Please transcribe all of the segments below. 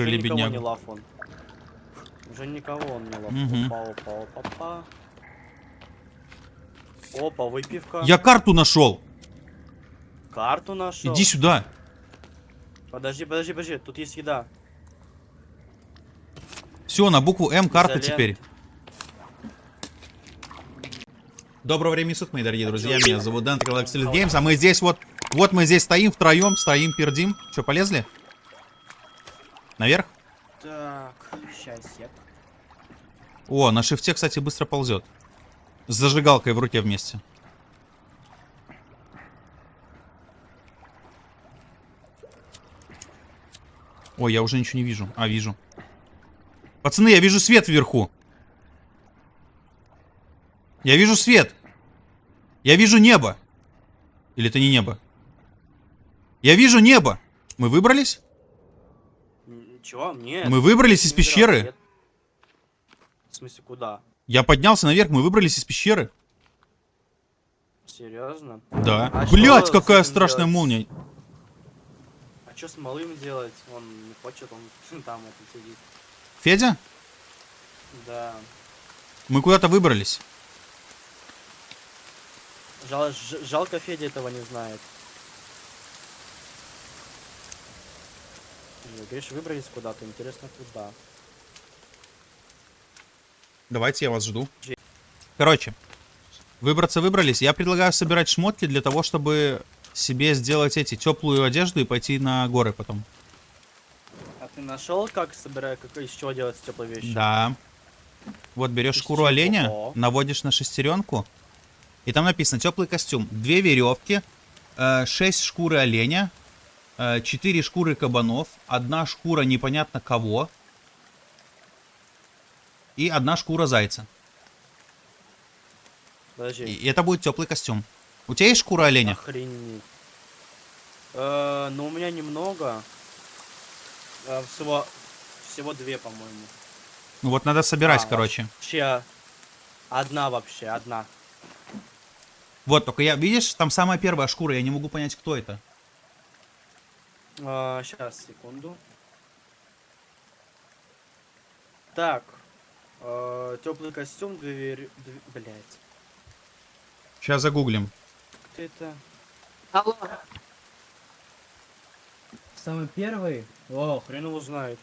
закрыли, Уже никого не лав он. Уже никого он не лав. Мгм. Опа, опа, опа, опа. Опа, выпивка. Я карту нашел. Карту нашел. Иди сюда. Подожди, подожди, подожди. Тут есть еда. Все, на букву М карта Изолента. теперь. Доброго времени суток, мои дорогие друзья. Меня зовут Дэн Galaxy Games, а мы здесь вот... Вот мы здесь стоим втроем, стоим, пердим. Че, полезли? Наверх? Так, сейчас я. О, на шифте, кстати, быстро ползет. С зажигалкой в руке вместе. Ой, я уже ничего не вижу. А, вижу. Пацаны, я вижу свет вверху. Я вижу свет. Я вижу небо. Или это не небо? Я вижу небо. Мы выбрались? Чего? Нет. Мы выбрались из пещеры. В смысле, куда? Я поднялся наверх, мы выбрались из пещеры. Серьезно? Да. А Блять, какая страшная делать? молния. А что с малым делать? Он не хочет, он там это сидит. Федя, Да. мы куда-то выбрались. Жал- жалко Федя этого не знает. Говоришь, выбрались куда-то, интересно куда. Давайте, я вас жду. Короче, выбраться выбрались. Я предлагаю собирать шмотки для того, чтобы себе сделать эти теплую одежду и пойти на горы потом. А ты нашел, как собирать, как из чего делать теплые вещи? Да. Вот берешь Из шкуру чего? оленя, наводишь на шестеренку, и там написано теплый костюм. Две веревки, э, шесть шкуры оленя, э, четыре шкуры кабанов, одна шкура непонятно кого и одна шкура зайца. Подожди. И это будет теплый костюм. У тебя есть шкура оленя? Охренеть. Э, ну у меня немного. Э, всего, всего две, по-моему. Ну вот надо собирать, А, короче. Вообще, одна вообще, одна. Вот, только я, видишь, там самая первая шкура, я не могу понять, кто это. Сейчас, секунду. Так. теплый костюм, две вер... две- Блять. Сейчас загуглим. Кто это? Алло, Самый первый? О, хрен его знает.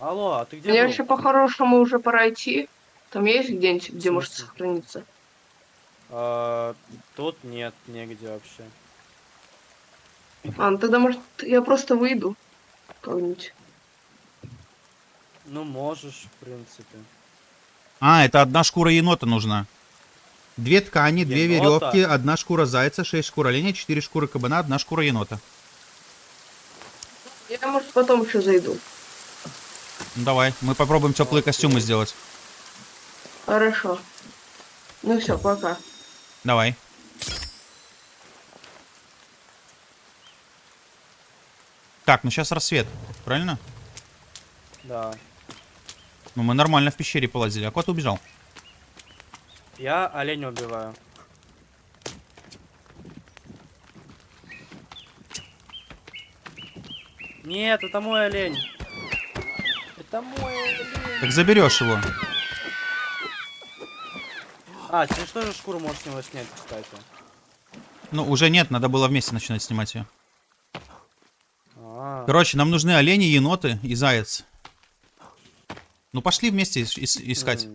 Алло, а ты где мне был? вообще по-хорошему уже пора идти. Там есть где-нибудь, где может сохраниться? А, тут нет, негде вообще. А, ну тогда, может, я просто выйду. Как-нибудь. Ну, можешь, в принципе. А, это одна шкура енота нужна. Две ткани, две Енота? веревки, одна шкура зайца, шесть шкур оленя, четыре шкуры кабана, одна шкура енота. Я, может, потом еще зайду. Ну, давай, мы попробуем теплые костюмы сделать. Хорошо. Ну все, пока. Давай. Так, ну сейчас рассвет, правильно? Да. Ну мы нормально в пещере полазили, а кот убежал. Я оленя убиваю. Нет, это мой олень. Это мой олень. Так заберешь его. А, ты что же шкуру можешь с него снять, кстати? Ну, уже нет, надо было вместе начинать снимать ее. Короче, нам нужны олени, еноты и заяц. Ну пошли вместе ис- ис- искать.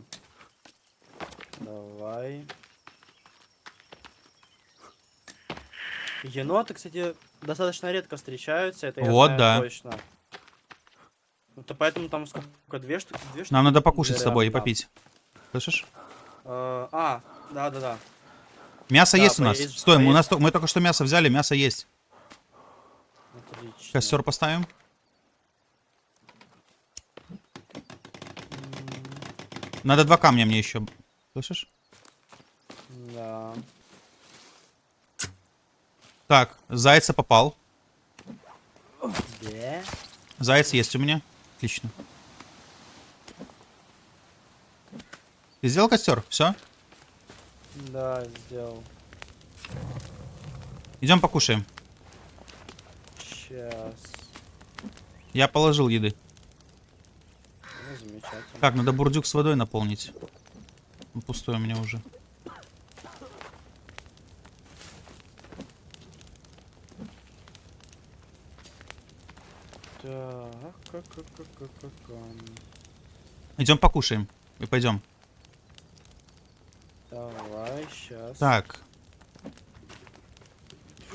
Давай. Еноты, кстати, достаточно редко встречаются, это я Вот, знаю да. точно. Ну, то поэтому там сколько, две штуки? Две штуки? Нам надо покушать с Вероятно, тобой и попить. Слышишь? Э, А, да-да-да. Мясо Да, есть у нас. поесть- Стой, мы, у поесть. нас, мы только что мясо взяли, мясо есть. Отлично. Костер поставим. Надо два камня мне еще. Слышишь? Да. Так, зайца попал. Да? Заяц есть у меня. Отлично. Ты сделал костер? Все? Да, сделал. Идем покушаем. Сейчас. Я положил еды. Ну, замечательно. Так, надо бурдюк с водой наполнить. Пустой у меня уже. Так. Идем покушаем. И пойдем. Давай, сейчас. Так.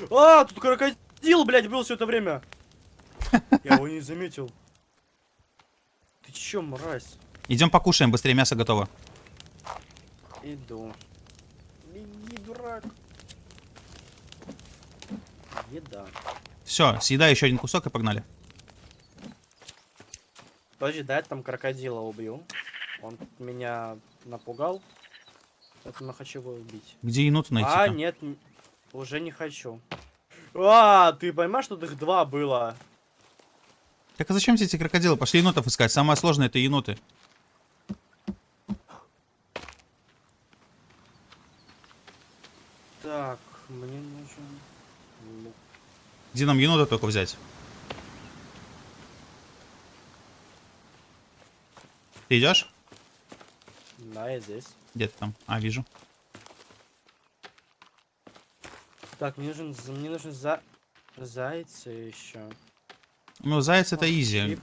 А, тут крокодил, блядь, был все это время. Я его не заметил. Ты чё, мразь? Идем покушаем, быстрее мясо готово. Иду. Беги, дурак. Еда. Все, съедай еще один кусок и погнали. Подожди, да, я там крокодила убью. Он меня напугал. Поэтому хочу его убить. Где еноту найти? а, нет, уже не хочу. А, ты понимаешь, что их два было? Так а зачем тебе эти крокодилы? Пошли енотов искать. Самое сложное это еноты. Так, мне нужен. Где нам енота только взять? Ты идешь? Да, я здесь. Где ты там? А, вижу. Так, мне нужен, мне нужен за... зайцы еще. Ну, заяц это изи.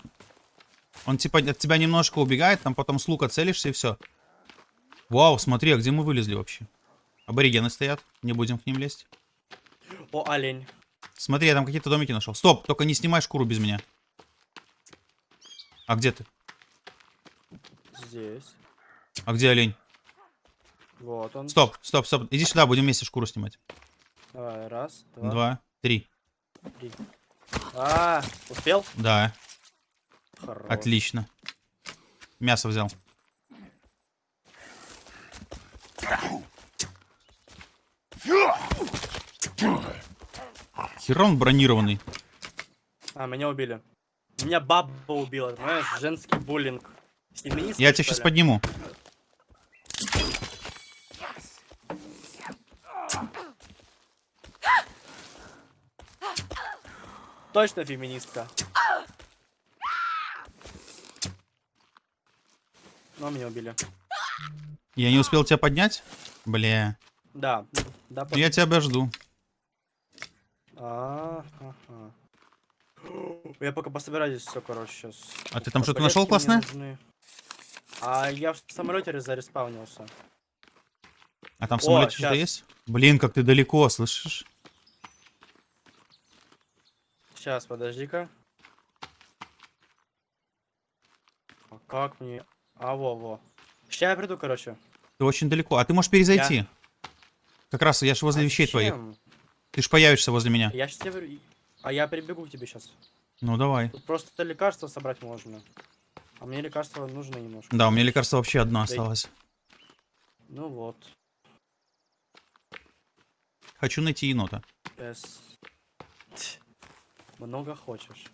Он типа от тебя немножко убегает, там потом с лука целишься и все. Вау, смотри, а где мы вылезли вообще? Аборигены стоят, не будем к ним лезть. О, олень. Смотри, я там какие-то домики нашел. Стоп, только не снимай шкуру без меня. А где ты? Здесь. А где олень? Вот он. Стоп, стоп, стоп. Иди сюда, будем вместе шкуру снимать. Давай, раз, два, Два, три. три. А, успел? Да, Хорош. отлично. Мясо взял. Хер он бронированный. А, меня убили. Меня баба убила, понимаешь? Женский буллинг. Я тебя сейчас подниму. Точно феминистка. Но меня убили. Я не успел тебя поднять? Бля. Да, да, под- Я тебя обожду. А, ага. Я пока пособираю здесь все, короче, сейчас. А ты там что-то нашел классное? А я в самолете зареспаунился. А там в О, самолете что-то есть? Блин, как ты далеко, слышишь? Сейчас, подожди-ка. А как мне... А, во-во. Сейчас я приду, короче. Ты очень далеко. А ты можешь перезайти. Как раз я же возле А вещей твоих. зачем? Ты ж появишься возле меня. Я сейчас тебе... А я прибегу к тебе сейчас. Ну давай. Тут просто лекарства собрать можно. А мне лекарства нужно немножко. Да, у меня лекарство вообще одно Да осталось. Ну вот. Хочу найти енота. С. Много хочешь.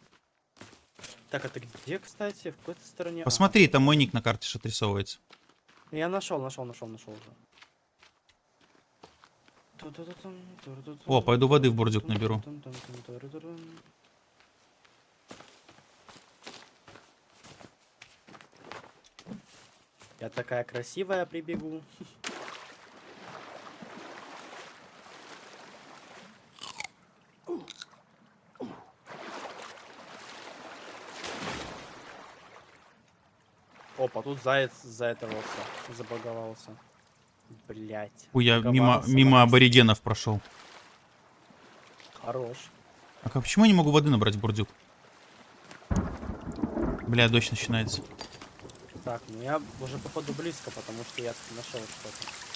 Так, а ты где, кстати? В какой-то стороне? А, Посмотри, там мой ник на карте же отрисовывается. Я нашел, нашел, нашел, нашел уже. О, пойду воды в бурдюк наберу. Я такая красивая прибегу. тут заяц заэтовался, забаговался. Блять. Ой, я мимо, мимо аборигенов прошел. Хорош. А как- почему я не могу воды набрать бурдюк? Бля, дождь начинается. Так, ну я уже походу близко, потому что я нашел что-то.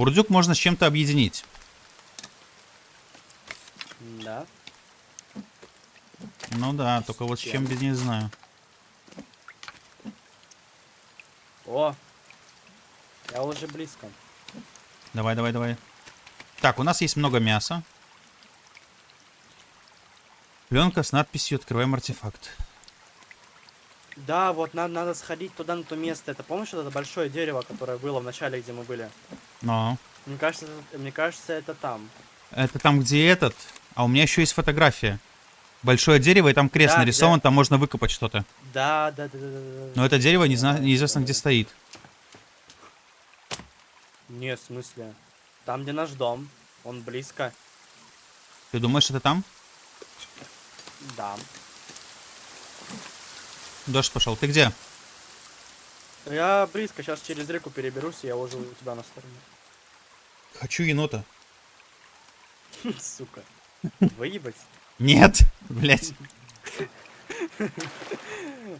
Бурдюк можно с чем-то объединить. Да. Ну да, только вот с чем без не знаю. О! Я уже близко. Давай, давай, давай. Так, у нас есть много мяса. Пленка с надписью «Открываем артефакт». Да, вот надо, надо сходить туда, на то место. Это помнишь вот это большое дерево, которое было в начале, где мы были? Но. Мне кажется, мне кажется, это там. Это там, где этот. А у меня еще есть фотография. Большое дерево, и там крест Да, нарисован, там можно выкопать что-то. Да, да, да, да, да, да. Но это дерево не зна- неизвестно где стоит. Нет, в смысле. Там, где наш дом. Он близко. Ты думаешь, это там? Да. Дождь пошел. Ты где? Я близко, сейчас через реку переберусь, и я уже у тебя на стороне. Хочу енота. Сука. Выебать. Нет, блять.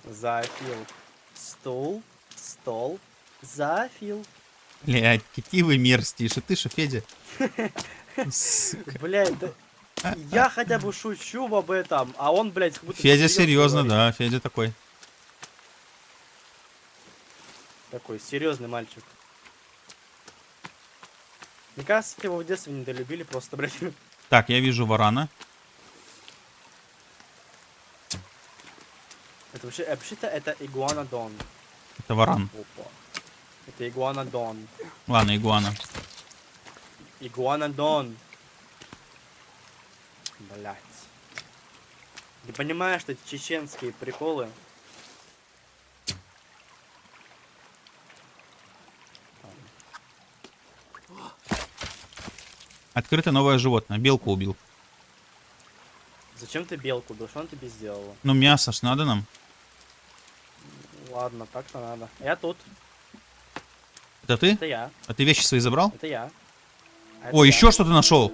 Зафил. Стул. Стол. Зафил. Блять, какие вы мерзкие. Что ты, что Федя? Блять, да... Я хотя бы шучу об этом, а он, блядь, как будто Федя серьезно, да, Федя такой. Такой серьезный мальчик. Мне кажется, его в детстве недолюбили просто, блядь. Так, я вижу варана. Это вообще, вообще-то это игуанодон. Это варан. Опа. Это игуанодон. Ладно, игуана. Игуанодон. Блять. Ты понимаешь, что эти чеченские приколы? Открыто новое животное. Белку убил. Зачем ты белку убил? Что он тебе сделала? Ну, мясо ж надо нам. Ладно, так-то надо. Я тут. Это ты? Это я. А ты вещи свои забрал? Это я. А это О, я. еще что-то нашел.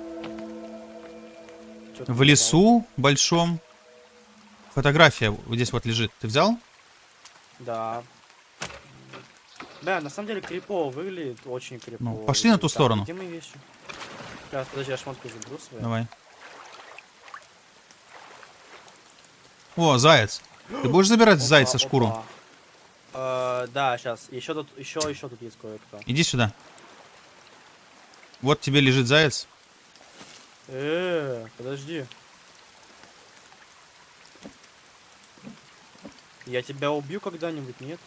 Чё ты В лесу большом. Фотография вот здесь вот лежит. Ты взял? Да. Да, на самом деле крипово выглядит, очень крипово. Ну, пошли на ту Так, сторону. Где мои вещи? Сейчас, подожди, я шмотку заберу свои. Давай. О, заяц. Ты будешь забирать Опа, зайца шкуру? опа. Э, да, сейчас. Еще тут, еще, еще тут есть кое-кто. Иди сюда. Вот тебе лежит заяц. Э, подожди. Я тебя убью когда-нибудь, нет?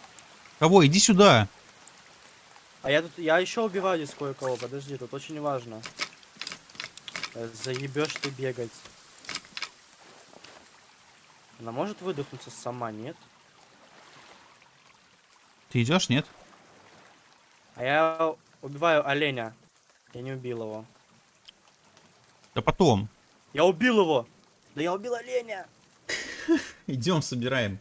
Кого? Иди сюда. А я тут, я еще убиваю здесь кое-кого, подожди, тут очень важно. Э, Заебешь ты бегать. Она может выдохнуться сама, нет? Ты идешь, нет? А я убиваю оленя. Я не убил его. Да потом. Я убил его! Да я убил оленя! Идем, собираем.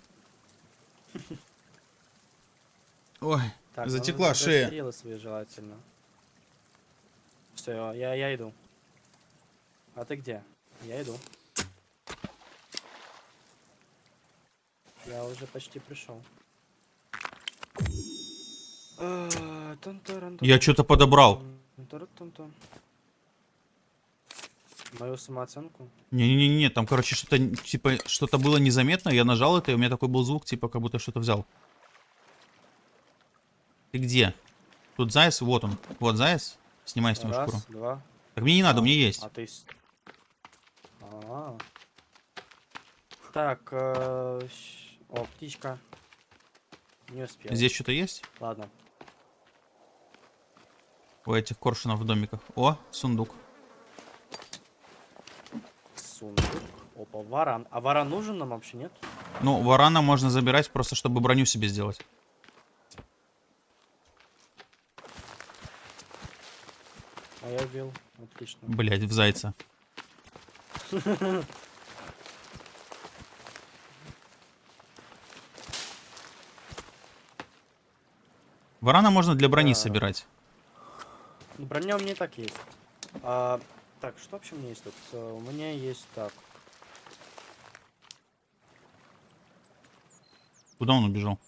Ой, Так, Затекла шея. стрелы свои желательно. Все, я, я иду. А ты где? Я иду. Я уже почти пришел. А, я что-то подобрал. Мою самооценку? Не-не-не, там, короче, что-то, типа, что-то было незаметно, я нажал это, и у меня такой был звук, типа, как будто что-то взял. Ты где? Тут заяц, вот он. Вот заяц. Снимай с него Раз, шкуру. два. Так мне не надо, у меня есть. А ты... А. Так, э, о, птичка. Не успел. Здесь что-то есть? Ладно. У этих коршунов в домиках. О, сундук. Сундук. Опа, варан. А варан нужен нам вообще, нет? Ну, варана можно забирать просто, чтобы броню себе сделать. А я убил. Отлично. Блять, в зайца. Варана можно для брони Да. собирать. Ну, броня у меня и так есть. А, так, что вообще у меня есть тут? Э, У меня есть так. Куда он убежал?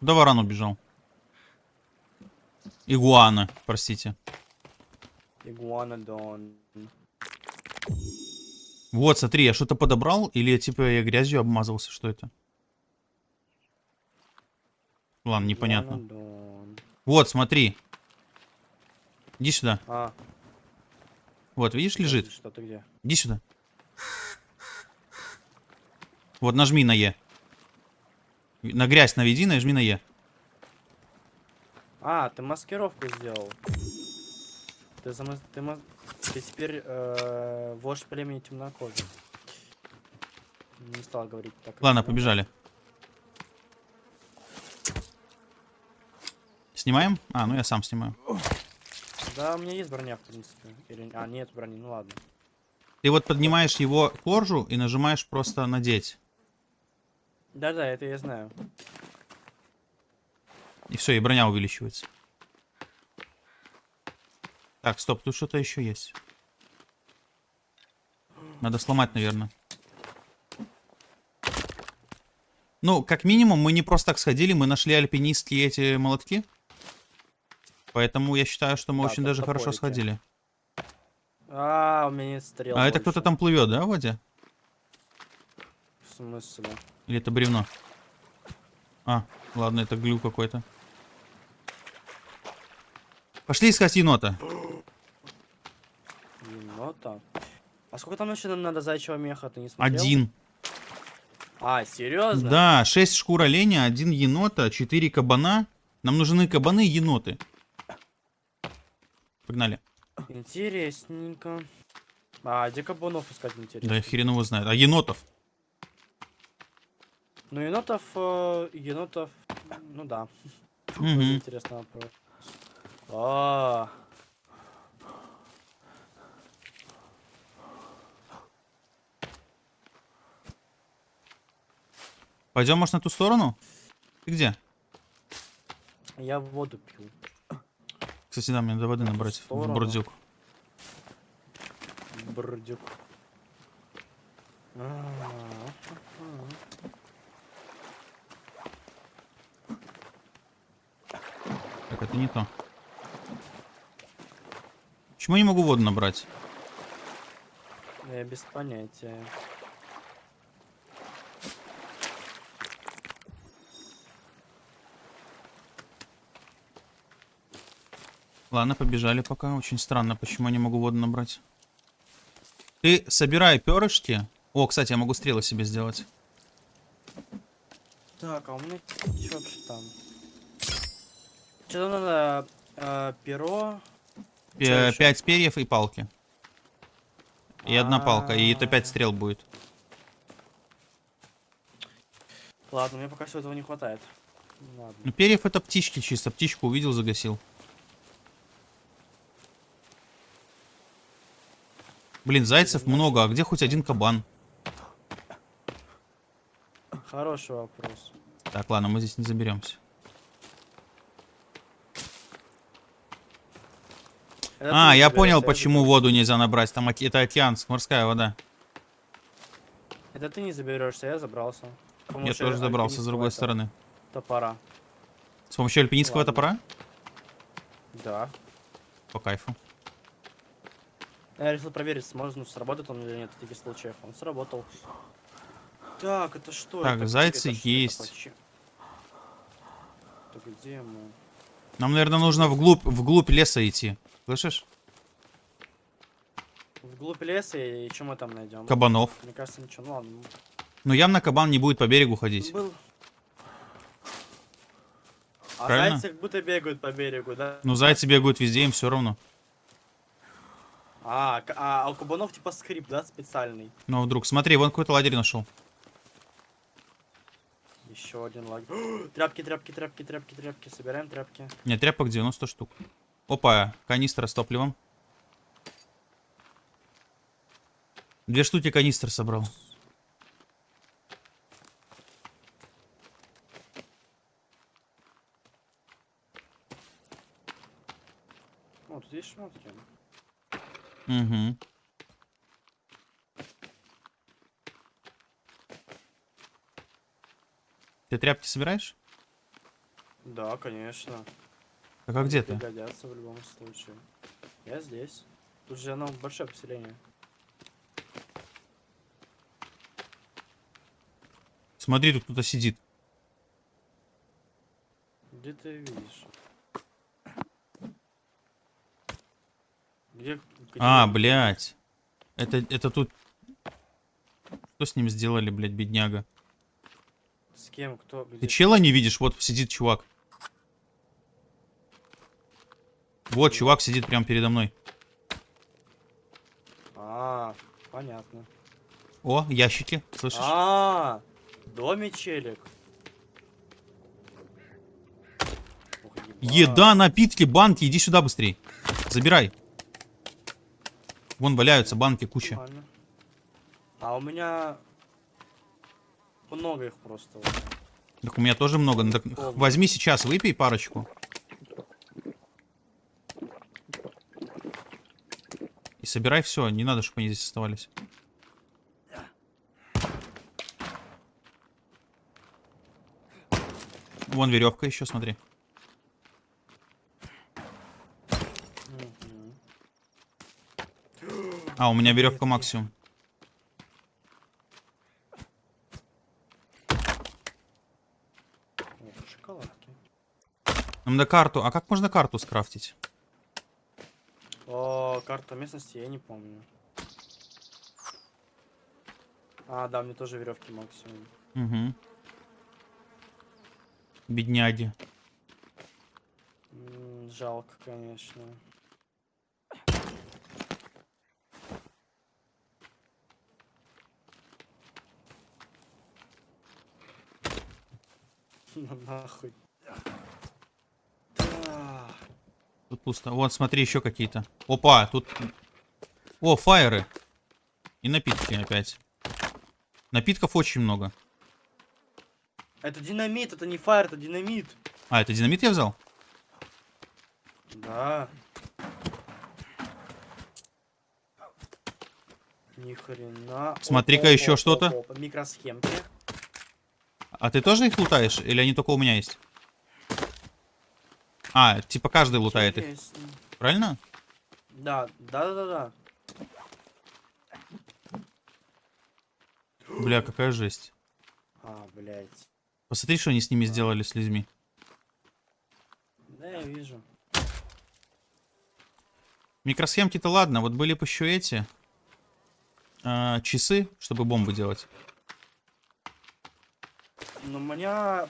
Куда варан убежал? Игуана, простите. Игуанодон. Вот, смотри, я что-то подобрал, или типа я грязью обмазался, что это? Ладно, непонятно. Игуанодон. Вот, смотри. Иди сюда. А, Вот, видишь, лежит. Что ты где? Иди сюда. Вот, нажми на Е. На грязь наведи, нажми на Е. А, ты маскировку сделал. Ты, зама... ты, ты теперь э, вождь племени темнокожих. Не стал говорить так. Ладно, побежали. Снимаем? А, ну я сам снимаю. Да, у меня есть броня, в принципе. Или... А, нет брони, ну ладно. Ты вот поднимаешь его кожу и нажимаешь просто надеть. Да-да, это я знаю. И все, и броня увеличивается. Так, стоп, тут что-то еще есть. Надо сломать, наверное. Ну, как минимум, мы не просто так сходили, мы нашли альпинистские эти молотки. Поэтому я считаю, что мы Да, очень даже хорошо топорики. сходили. А, у меня нет стрел А это больше. кто-то там плывет, да, в воде? В смысле? Или это бревно? А, ладно, это глю какой-то. Пошли искать енота. Енота. А сколько там еще надо зайчего меха, ты не смотрел? Один. А, серьезно? Да, 6 шкур оленя, один енота, 4 кабана. Нам нужны кабаны и еноты. Погнали. Интересненько. А, где кабанов искать интересно? Да хрен его знает. А енотов? Ну, енотов, э, енотов, ну да. Мгм. интересный вопрос. А, Пойдем, может, на ту сторону? Ты где? я воду пью. Кстати, да, мне надо воды набрать в бордюк. Брдюк. А, Так, это не то. Почему я не могу воду набрать? Я без понятия. Ладно, побежали пока. Очень странно, почему я не могу воду набрать. Ты собирай перышки. О, кстати, я могу стрелы себе сделать. Так, а у меня что вообще там? Что надо? э, перо. Пять перьев и палки. И одна палка, и это пять А. стрел будет. Ладно, мне пока всего этого не хватает. Ладно. Ну, перьев это птички чисто. Птичку увидел, загасил. Блин, зайцев много, а где хоть один кабан? Хороший вопрос. Так, ладно, мы здесь не заберемся. Это А, я понял, почему воду нельзя набрать. Там это океанск, морская вода. Это ты не заберешься, я забрался. Я тоже забрался с другой стороны. Топора. С помощью альпинистского Ладно. топора? Да. По кайфу. Я решил проверить, сможет ну, сработает он или нет в таких случаях. Он сработал. Так, это что? Так, это? зайцы Это есть. Так где мы? Нам, наверное, нужно вглубь, вглубь леса идти. Слышишь? Вглубь леса и что мы там найдем? Кабанов. Мне кажется, ничего. Ну ладно. Но явно кабан не будет по берегу ходить. Был. А Правильно? зайцы как будто бегают по берегу, да? Ну, зайцы бегают везде, им все равно. А, а, а у кабанов типа скрип, да, специальный. Ну, вдруг. Смотри, вон какой-то лагерь нашел. Еще один лагерь. тряпки, тряпки, тряпки, тряпки, тряпки. Собираем тряпки. Нет, тряпок 90 штук. Опа, канистра с топливом. Две штуки канистр собрал. О, тут есть шмотки. Угу. Ты тряпки собираешь? Да, конечно. А где ты? Пригодятся в любом случае. Я здесь. Тут же оно большое поселение. Смотри, тут кто-то сидит. Где ты видишь? Где? где А, блядь. Это, это тут... Что с ним сделали, блядь, бедняга? С кем? Кто? Где? Ты чела не видишь? Вот сидит чувак. Вот, чувак сидит прямо передо мной. А, понятно. О, ящики, слышишь? А, доме челик. Ух, ебать. Еда, напитки, банки, иди сюда быстрей. Забирай. Вон валяются банки, куча. Нормально. А у меня много их просто. Так у меня тоже много. Ну, так возьми сейчас, выпей парочку. И собирай все, не надо, чтобы они здесь оставались. Вон веревка еще, смотри. А, у меня веревка максимум. Нам на карту. А как можно карту скрафтить? О, карту местности я не помню. А, да, мне тоже веревки максимум. Угу. Бедняги. Жалко, конечно. Ну нахуй. Да. Тут пусто. Вот, смотри, еще какие-то. Опа, тут... О, фаеры. И напитки опять. Напитков очень много. Это динамит, это не фаер, это динамит. А, это динамит я взял? Да. Ни хрена. Смотри-ка, еще что-то. Микросхемки. А ты тоже их лутаешь? Или они только у меня есть? А, типа каждый лутает их, правильно? Да, да, да, да, да. Бля, какая жесть. А, блядь. Посмотри, что они с ними сделали, с людьми. Да, я вижу. Микросхемки-то ладно, вот были бы еще эти... а, часы, чтобы бомбы делать. Но у меня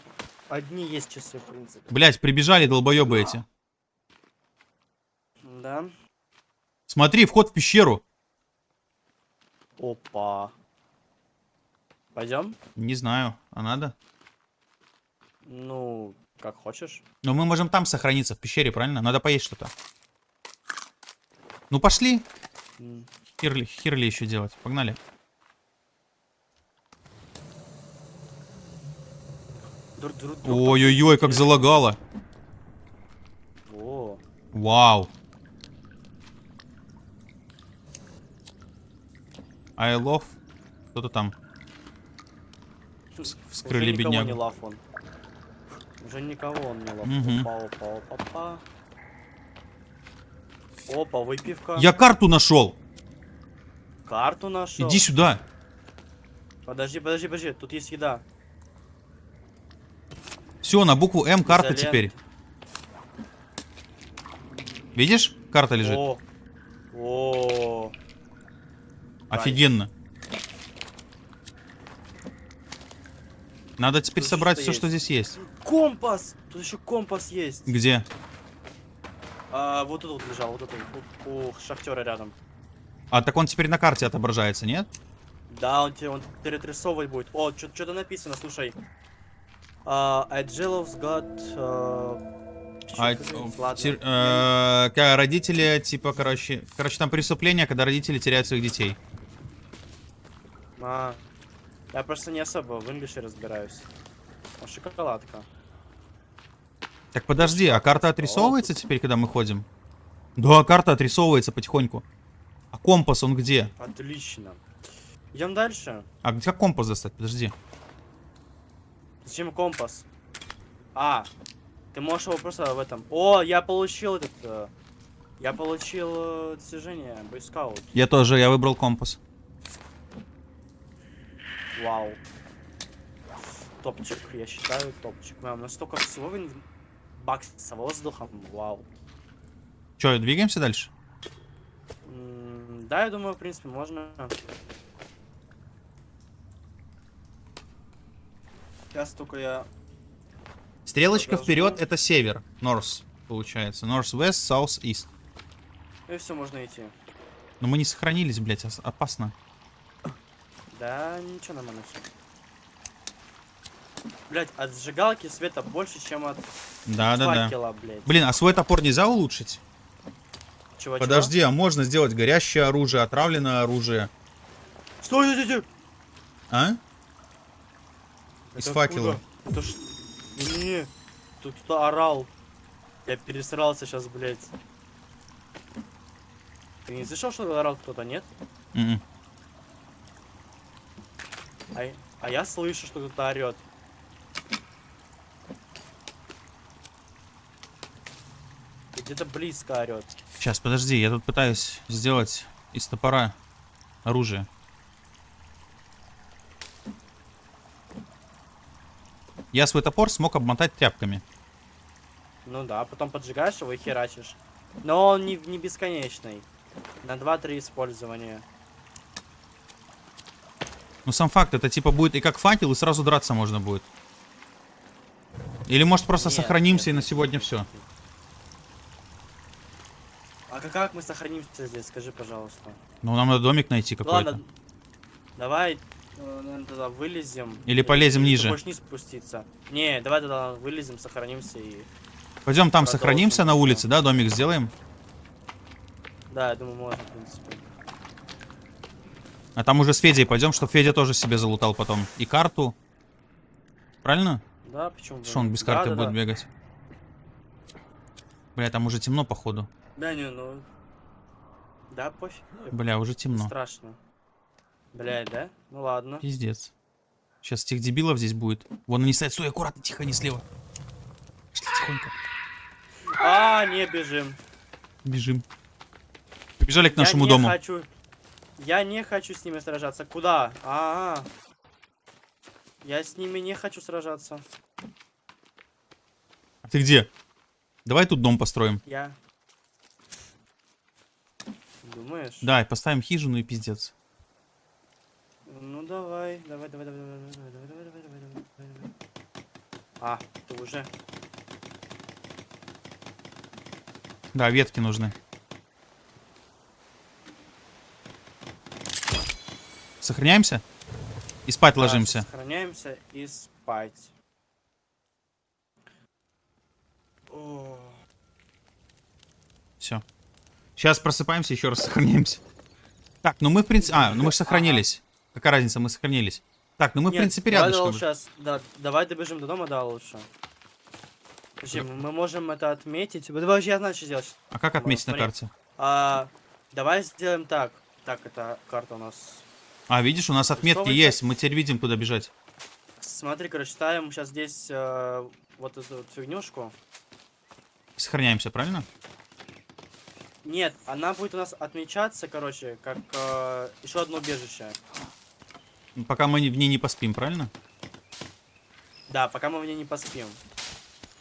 одни есть часы, в принципе. Блять, прибежали долбоебы эти. Да. Смотри, вход в пещеру. Опа. Пойдем? Не знаю, а надо? Ну, как хочешь. Но мы можем там сохраниться, в пещере, правильно? Надо поесть что-то. Ну пошли. М. Херли, херли еще делать. Погнали. Ой-ой-ой, как залагало. О, Вау. I love. Кто-то там. вскрыли Уже беднягу. не лав он. Уже никого он не лав. Опа, опа, опа. Опа, выпивка. Я карту нашел. Карту нашел. Иди сюда. Подожди, подожди, подожди. Тут есть еда. Все, на букву М карта Изолента. теперь. Видишь? Карта лежит. О, о, Офигенно. Надо теперь Тут собрать все, что здесь есть. компас. Тут еще компас есть. Где? А, вот тут вот лежал, вот тут. У, у шахтера рядом. А так он теперь на карте отображается, нет? Да, он тебе он перетрясовывать будет. О, что-то написано, слушай. А, Agilov's got... а, А, сказать? э, родители, типа, короче... Короче, там преступление, когда родители теряют своих детей. А, я просто не особо в инглише разбираюсь. О, шоколадка. Так подожди, а карта отрисовывается теперь, когда мы ходим? Да, карта отрисовывается потихоньку. А компас он где? Отлично. Идем дальше. А где компас достать? Подожди. Зачем компас? А, ты можешь его просто в этом... О, я получил этот... э, я получил э, достижение, бойскаут. Я тоже, я выбрал компас. Вау. Топчик, я считаю, топчик. Прям настолько всего вин- бакса воздухом. Вау. Че, двигаемся дальше? М, Да, я думаю, в принципе, можно. Сейчас только я... Стрелочка вперед это север. North, получается. North, West, South, East. И все, можно идти. Но мы не сохранились, блядь, опасно. Да, ничего нормально все. Блять, от сжигалки света больше, чем от Да-да-да. факела, блядь. Блин, а свой топор нельзя улучшить? Чего, чего? Подожди, а можно сделать горящее оружие, отравленное оружие? Стой, стой, стой! А? Это Из факела. откуда? Это ж... Не, тут кто-то орал. Я пересрался сейчас, блядь. Ты не слышал, что орал кто-то, нет? Мгм. А, я- а я слышу, что кто-то орет. Где-то близко орет. Сейчас, подожди, я тут пытаюсь сделать из топора оружие. Я свой топор смог обмотать тряпками. Ну да, потом поджигаешь его и херачишь. Но он не, не бесконечный. На 2-3 использования. Ну сам факт, это типа будет и как факел, и сразу драться можно будет. Или может просто Нет, сохранимся нет, и на сегодня все. А как, как мы сохранимся здесь, скажи, пожалуйста. Ну нам надо домик найти какой-то. Ладно, давай, наверное, тогда вылезем. Или полезем ты ниже. вниз спуститься? Не, давай тогда вылезем, сохранимся и... Пойдем там Продолжим сохранимся на улице, да, домик сделаем. Да, я думаю, можно, в принципе. А там уже с Федей пойдем, чтобы Федя тоже себе залутал потом. И карту. Правильно? Да, почему Что он без Да, карты да, будет да. бегать? Бля, там уже темно, походу. Да, не, ну... Да, пофиг. Бля, уже Не темно. страшно. Блядь, да? Ну ладно. Пиздец. Сейчас тех дебилов здесь будет. Вон они стоят. Стой, аккуратно, тихо, не слева. Пошли тихонько. А, не бежим. Бежим. Побежали к Я нашему не дому. хочу... Я не хочу с ними сражаться. Куда? А, -а, -а. Я с ними не хочу сражаться. А ты где? Давай тут дом построим. Я... Думаешь? Да, и поставим хижину и пиздец. Ну давай, давай, давай, давай, давай, давай, давай, давай, давай, давай, давай, давай, давай. А, ты уже. Да, ветки нужны. Сохраняемся? И спать Да, ложимся. Сохраняемся и спать. О, Все. Сейчас просыпаемся, еще раз сохраняемся. Так, ну мы в принципе... А, ну мы же сохранились. Какая разница, мы сохранились. Так, ну мы в Нет, принципе давай рядышком. сейчас, да, давай добежим до дома, да, лучше. Подожди, мы можем это отметить. Давай, я знаю, что сделать. А как отметить на Смотри. карте? А, давай сделаем так. Так, это карта у нас. А, видишь, у нас отметки Рисовывается. есть. Мы теперь видим, куда бежать. Смотри, короче, ставим сейчас здесь э, вот эту вот фигнюшку. Сохраняемся, правильно? Нет, она будет у нас отмечаться, короче, как э, еще одно убежище. Пока мы в ней не поспим, правильно? Да, пока мы в ней не поспим.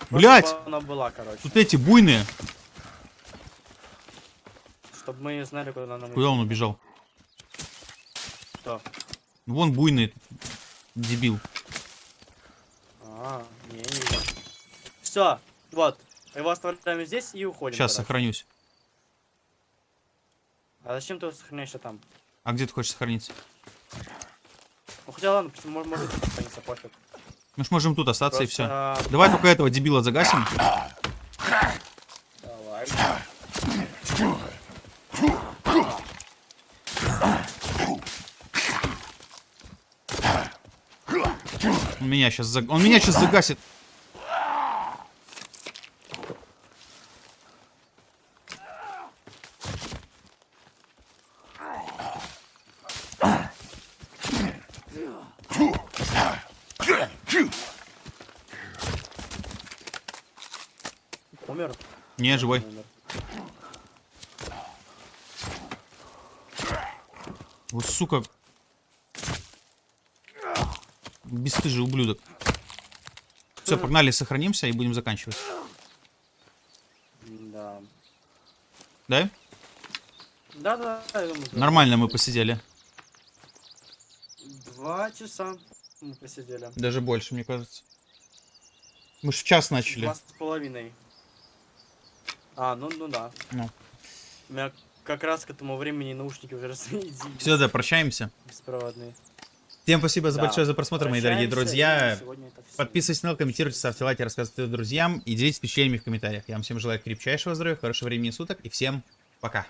Блять! Она была, короче. Тут эти буйные. Чтобы мы знали, куда нам Куда он убежал? Что? Вон буйный. Дебил. А, не, не. Все, вот. Его оставляем здесь и уходим. Сейчас короче. сохранюсь. А зачем ты сохраняешься там? А где ты хочешь сохраниться? Ну хотя ладно, почему- может, может тут сохраниться, пофиг. Мы ж можем тут остаться и все. Просто, Давай только этого дебила загасим. Давай. Он меня сейчас заг... Он меня сейчас загасит. Умер? Не, живой. Умер. Вот сука. Бесстыжий ублюдок. Все, погнали, сохранимся и будем заканчивать. Да. Да? Да, да. Нормально мы посидели. Два часа. Мы посидели. Даже больше, мне кажется. Мы ж в час начали. Два с половиной. А, ну, ну да. Ну. У меня как раз к этому времени наушники уже разрядились. Все, да, прощаемся. Беспроводные. Всем спасибо за Да. большое за просмотр, мои дорогие Прощаемся, друзья. Подписывайтесь на канал, комментируйте, ставьте лайки, рассказывайте друзьям и делитесь впечатлениями в комментариях. Я вам всем желаю крепчайшего здоровья, хорошего времени суток и всем пока.